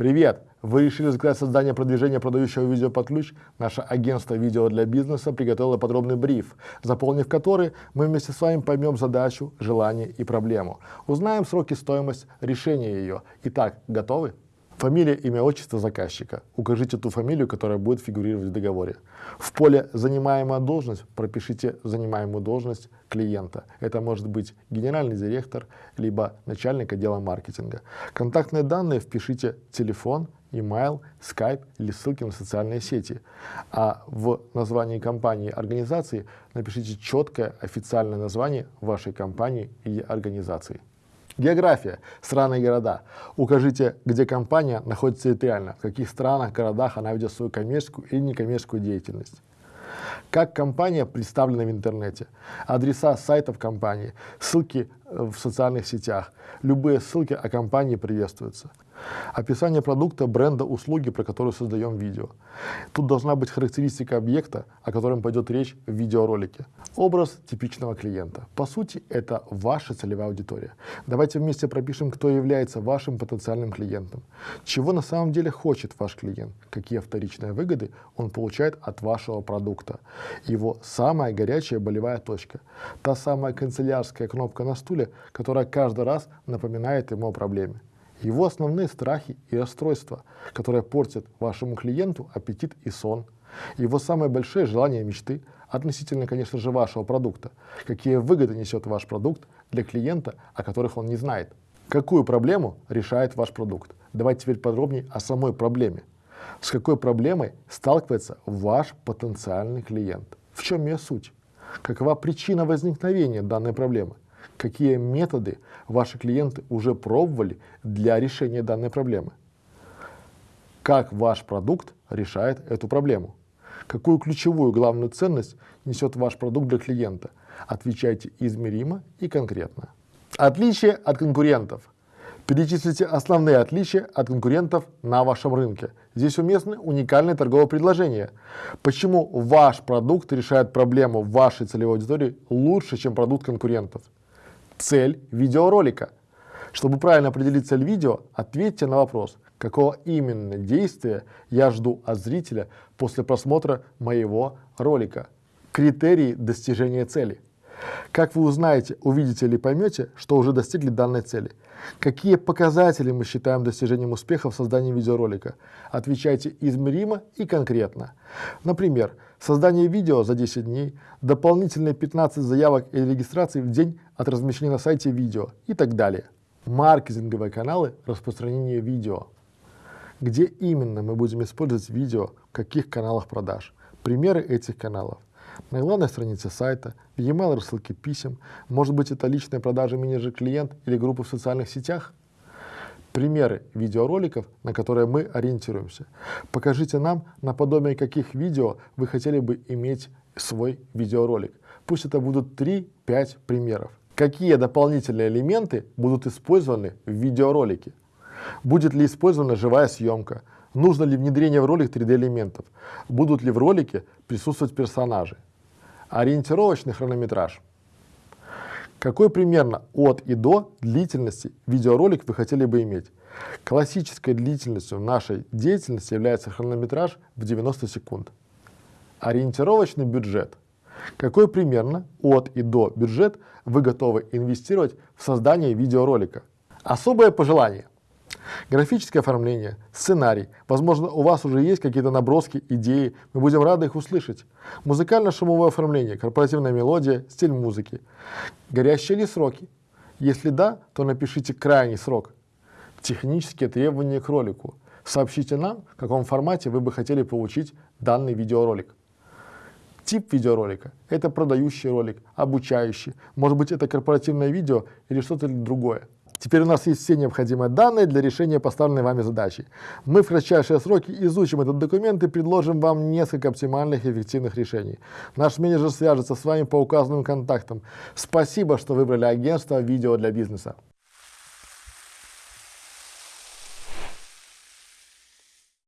Привет! Вы решили заказать создание продвижения продающего видео под ключ? Наше агентство видео для бизнеса приготовило подробный бриф, заполнив который мы вместе с вами поймем задачу, желание и проблему. Узнаем сроки, стоимость решения ее. Итак, готовы? Фамилия, имя, отчество заказчика. Укажите ту фамилию, которая будет фигурировать в договоре. В поле «Занимаемая должность» пропишите занимаемую должность клиента. Это может быть генеральный директор, либо начальник отдела маркетинга. Контактные данные впишите телефон, email, Skype или ссылки на социальные сети. А в названии компании организации напишите четкое официальное название вашей компании или организации. География. Страны и города. Укажите, где компания находится территориально, в каких странах, городах она ведет свою коммерческую или некоммерческую деятельность. Как компания представлена в интернете, адреса сайтов компании, ссылки в социальных сетях, любые ссылки о компании приветствуются. Описание продукта, бренда, услуги, про которую создаем видео. Тут должна быть характеристика объекта, о котором пойдет речь в видеоролике. Образ типичного клиента. По сути, это ваша целевая аудитория. Давайте вместе пропишем, кто является вашим потенциальным клиентом. Чего на самом деле хочет ваш клиент, какие вторичные выгоды он получает от вашего продукта. Его самая горячая болевая точка. Та самая канцелярская кнопка на стуле, которая каждый раз напоминает ему о проблеме его основные страхи и расстройства, которые портят вашему клиенту аппетит и сон, его самые большие желания и мечты относительно, конечно же, вашего продукта, какие выгоды несет ваш продукт для клиента, о которых он не знает, какую проблему решает ваш продукт. Давайте теперь подробнее о самой проблеме. С какой проблемой сталкивается ваш потенциальный клиент? В чем ее суть? Какова причина возникновения данной проблемы? Какие методы ваши клиенты уже пробовали для решения данной проблемы. Как ваш продукт решает эту проблему. Какую ключевую главную ценность несет ваш продукт для клиента. Отвечайте измеримо и конкретно. Отличие от конкурентов. Перечислите основные отличия от конкурентов на вашем рынке. Здесь уместны уникальные торговые предложения. Почему ваш продукт решает проблему вашей целевой аудитории лучше, чем продукт конкурентов цель видеоролика. Чтобы правильно определить цель видео, ответьте на вопрос, какого именно действия я жду от зрителя после просмотра моего ролика. Критерии достижения цели. Как вы узнаете, увидите или поймете, что уже достигли данной цели? Какие показатели мы считаем достижением успеха в создании видеоролика? Отвечайте измеримо и конкретно. Например, создание видео за 10 дней, дополнительные 15 заявок или регистраций в день от размещения на сайте видео и так далее. Маркетинговые каналы распространения видео. Где именно мы будем использовать видео, в каких каналах продаж? Примеры этих каналов на главной странице сайта, в e-mail рассылке писем, может быть это личная продажа менеджер-клиент или группы в социальных сетях. Примеры видеороликов, на которые мы ориентируемся. Покажите нам, наподобие каких видео вы хотели бы иметь свой видеоролик. Пусть это будут 3-5 примеров. Какие дополнительные элементы будут использованы в видеоролике? Будет ли использована живая съемка? Нужно ли внедрение в ролик 3D элементов? Будут ли в ролике присутствовать персонажи? Ориентировочный хронометраж. Какой примерно от и до длительности видеоролик вы хотели бы иметь? Классической длительностью нашей деятельности является хронометраж в 90 секунд. Ориентировочный бюджет. Какой примерно от и до бюджет вы готовы инвестировать в создание видеоролика? Особое пожелание. Графическое оформление, сценарий. Возможно, у вас уже есть какие-то наброски, идеи. Мы будем рады их услышать. Музыкально-шумовое оформление, корпоративная мелодия, стиль музыки. Горящие ли сроки? Если да, то напишите крайний срок. Технические требования к ролику. Сообщите нам, в каком формате вы бы хотели получить данный видеоролик. Тип видеоролика – это продающий ролик, обучающий, может быть это корпоративное видео или что-то другое. Теперь у нас есть все необходимые данные для решения поставленной вами задачи. Мы в кратчайшие сроки изучим этот документ и предложим вам несколько оптимальных и эффективных решений. Наш менеджер свяжется с вами по указанным контактам. Спасибо, что выбрали агентство «Видео для бизнеса».